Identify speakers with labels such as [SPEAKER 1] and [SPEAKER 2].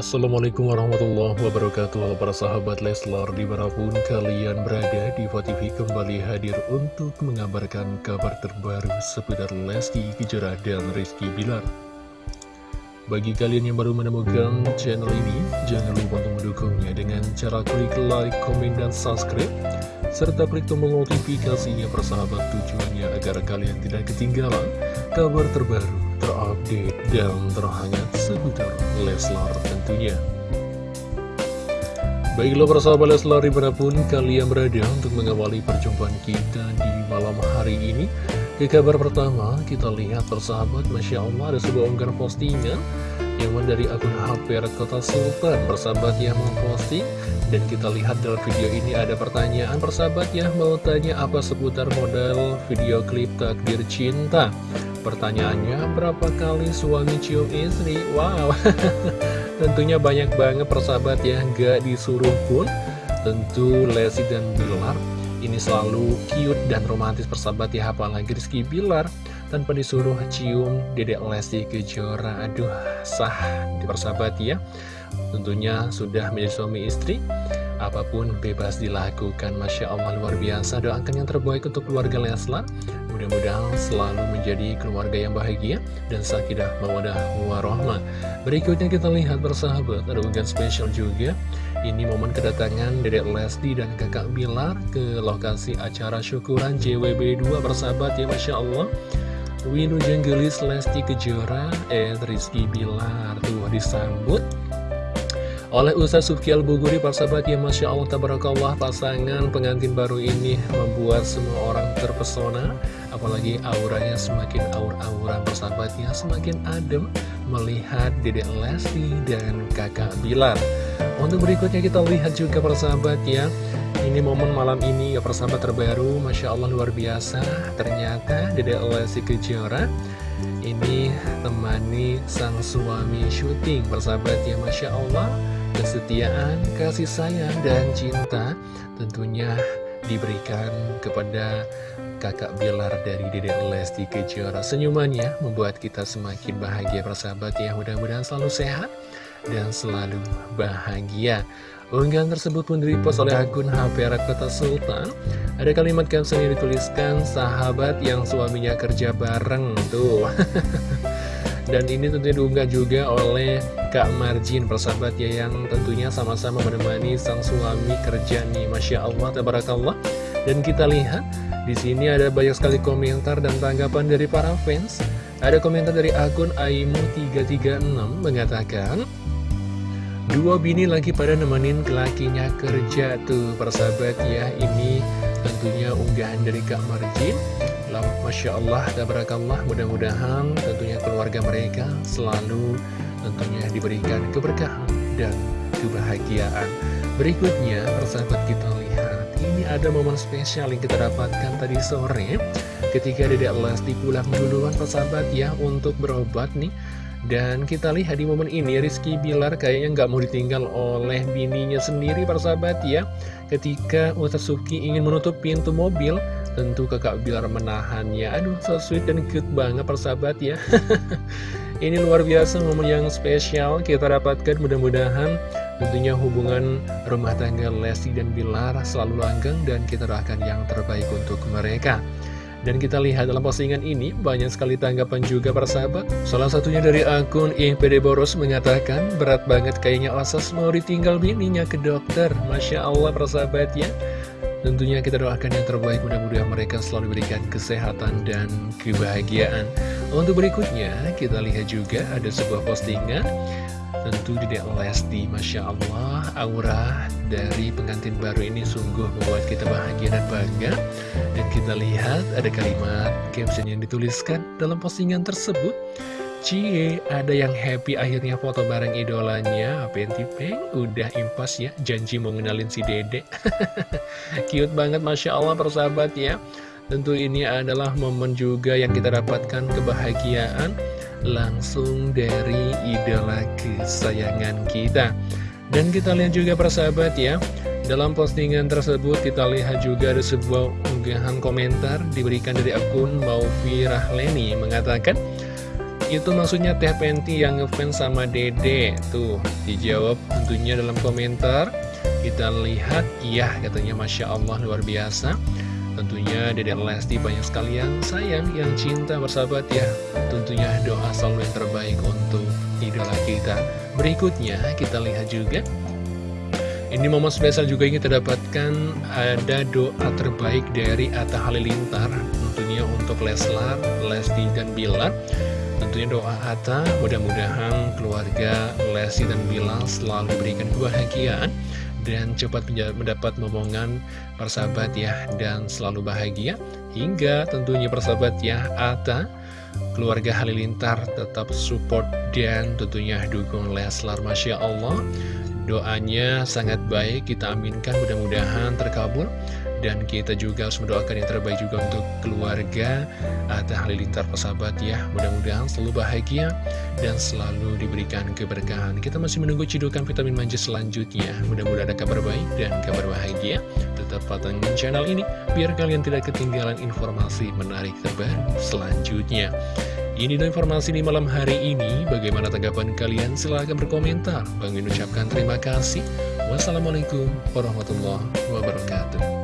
[SPEAKER 1] Assalamualaikum warahmatullahi wabarakatuh Halo para sahabat Leslar Di mana pun kalian berada di TV kembali hadir untuk mengabarkan kabar terbaru seputar Lesti Kejora dan Rizky Bilar. Bagi kalian yang baru menemukan channel ini Jangan lupa untuk mendukungnya dengan cara klik like, komen, dan subscribe serta klik tombol notifikasinya persahabat tujuannya agar kalian tidak ketinggalan kabar terbaru, dan terhangat seputar Leslar tentunya. Baiklah persahabat Leslar di mana pun kalian berada untuk mengawali perjumpaan kita di malam hari ini Ke kabar pertama kita lihat persahabat Masya Allah ada sebuah unggahan postingan Yang dari akun HP Kota Sultan Persahabat yang memposting Dan kita lihat dalam video ini ada pertanyaan Persahabat ya mau tanya apa seputar model video klip takdir cinta Pertanyaannya berapa kali suami cium istri? Wow. Tentunya banyak banget persahabat ya. Gak disuruh pun. Tentu Lesti dan Bilar Ini selalu cute dan romantis persahabat ya. Apalagi Rizky Bilar Tanpa disuruh cium dedek Lesti Kejora. Aduh sah di persahabat ya. Tentunya sudah menjadi suami istri. Apa pun bebas dilakukan Masya Allah luar biasa. Doakan yang terbaik untuk keluarga Leslar Mudah-mudahan selalu menjadi keluarga yang bahagia Dan sakidah mawadah warohmah Berikutnya kita lihat bersahabat Ada unggahan spesial juga. Ini momen kedatangan Dedek Lesti dan kakak Bilar Ke lokasi acara syukuran JWB2 bersahabat ya Masya Allah. Winu Jenggelis Lesti Kejora Ed Rizky Bilar. Tuh disambut oleh Ustaz Subki Al-Buguri, sahabat ya Masya Allah, Tabarakallah, pasangan pengantin baru ini membuat semua orang terpesona, apalagi auranya semakin aur-auran persahabatnya, semakin adem melihat Dedek Lesti dan kakak Bilar. Untuk berikutnya kita lihat juga persahabat ya, ini momen malam ini ya persahabat terbaru, Masya Allah luar biasa, ternyata Dedek Lesti Kejora ini temani sang suami syuting. Persahabat ya Masya Allah kesetiaan, kasih sayang, dan cinta tentunya diberikan kepada kakak Bilar dari Dede Lesti Kejora. Senyumannya membuat kita semakin bahagia persahabat ya. Mudah-mudahan selalu sehat dan selalu bahagia. Unggahan tersebut pun direpost oleh akun HP Kota Sultan. Ada kalimat caption yang dituliskan, sahabat yang suaminya kerja bareng. Tuh. Dan ini tentunya diunggah juga oleh Kak Marjin persahabat ya yang tentunya sama-sama menemani sang suami kerja nih Masya Allah, Tabarakallah Dan kita lihat di sini ada banyak sekali komentar dan tanggapan dari para fans Ada komentar dari akun Aimu336 mengatakan Dua bini lagi pada nemenin lakinya kerja tuh persahabat ya Ini tentunya unggahan dari Kak Marjin Masya Allah, tabarakallah, mudah-mudahan tentunya keluarga mereka selalu tentunya diberikan keberkahan dan kebahagiaan. Berikutnya, persahabat kita ada momen spesial yang kita dapatkan tadi sore ketika Dedek Lesti pulang duluan persahabat ya untuk berobat nih. Dan kita lihat di momen ini Rizky Bilar kayaknya nggak mau ditinggal oleh bininya sendiri persahabat ya. Ketika Utasuki ingin menutup pintu mobil Tentu kakak Bilar menahannya. Aduh so sweet dan cute banget persahabat ya Ini luar biasa momen yang spesial. Kita dapatkan mudah-mudahan Tentunya hubungan rumah tangga Lesti dan Bilar selalu langgang Dan kita doakan yang terbaik untuk mereka. Dan kita lihat dalam postingan ini banyak sekali tanggapan juga persahabat Salah satunya dari akun IPD Boros mengatakan Berat banget kayaknya Osas mau ditinggal bininya ke dokter. Masya Allah persahabat ya Tentunya kita doakan yang terbaik mudah-mudahan mereka selalu diberikan kesehatan dan kebahagiaan. Untuk berikutnya kita lihat juga ada sebuah postingan Tentu di Lesti Masya Allah Aura dari pengantin baru ini sungguh membuat kita bahagia dan bangga. Dan kita lihat ada kalimat caption yang dituliskan dalam postingan tersebut Cie, ada yang happy akhirnya foto bareng idolanya. Penti Peng udah impas ya Janji mau ngenalin si dede. Cute banget Masya Allah persahabat ya. Tentu ini adalah momen juga yang kita dapatkan kebahagiaan Langsung dari idola kesayangan kita. Dan kita lihat juga persahabat ya dalam postingan tersebut kita lihat juga ada sebuah unggahan komentar diberikan dari akun Maufi Rahleni mengatakan itu maksudnya Teh Penti yang ngefans sama Dede. Tuh, dijawab tentunya dalam komentar. Kita lihat, iya katanya Masya Allah luar biasa. Tentunya Dede Lesti banyak sekali yang sayang, yang cinta bersahabat ya. Tentunya doa selalu yang terbaik untuk idola kita. Berikutnya kita lihat juga. Ini momen spesial juga ingin terdapatkan ada doa terbaik dari Atta Halilintar. Tentunya untuk Leslar, Lesti, dan Bilar Tentunya doa Atta mudah-mudahan keluarga Lesti dan Bilar selalu diberikan kebahagiaan Dan cepat mendapat momongan persahabat ya dan selalu bahagia. Hingga tentunya persahabat ya Atta keluarga Halilintar tetap support dan tentunya dukung Leslar Masya Allah. Doanya sangat baik, kita aminkan mudah-mudahan terkabul Dan kita juga harus mendoakan yang terbaik juga untuk keluarga Atta Halilintar persahabat ya Mudah-mudahan selalu bahagia dan selalu diberikan keberkahan Kita masih menunggu cidukan vitamin manja selanjutnya Mudah-mudahan ada kabar baik dan kabar bahagia Tetap patengin channel ini Biar kalian tidak ketinggalan informasi menarik terbaru selanjutnya ini adalah informasi di malam hari ini. Bagaimana tanggapan kalian? Silahkan berkomentar. Bang ucapkan terima kasih. Wassalamualaikum warahmatullahi wabarakatuh.